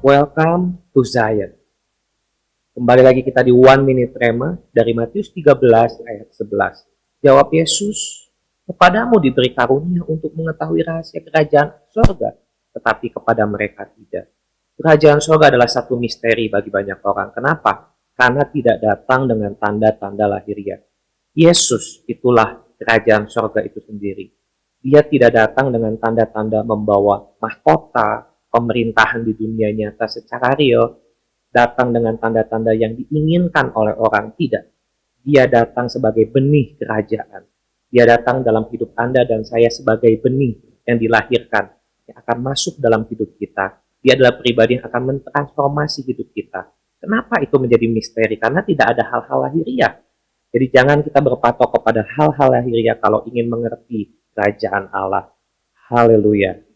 welcome to Zion. Kembali lagi kita di One Minute Rema dari Matius 13 ayat 11. Jawab Yesus, kepadamu diberi karunia untuk mengetahui rahasia kerajaan surga, tetapi kepada mereka tidak. Kerajaan surga adalah satu misteri bagi banyak orang. Kenapa? Karena tidak datang dengan tanda-tanda lahiriah. Yesus itulah kerajaan surga itu sendiri. Dia tidak datang dengan tanda-tanda membawa mahkota, pemerintahan di dunia nyata secara real datang dengan tanda-tanda yang diinginkan oleh orang tidak. Dia datang sebagai benih kerajaan. Dia datang dalam hidup Anda dan saya sebagai benih yang dilahirkan, yang akan masuk dalam hidup kita. Dia adalah pribadi yang akan mentransformasi hidup kita. Kenapa itu menjadi misteri? Karena tidak ada hal-hal lahiriah. Jadi jangan kita berpatok kepada hal-hal lahiriah kalau ingin mengerti kerajaan Allah. Haleluya.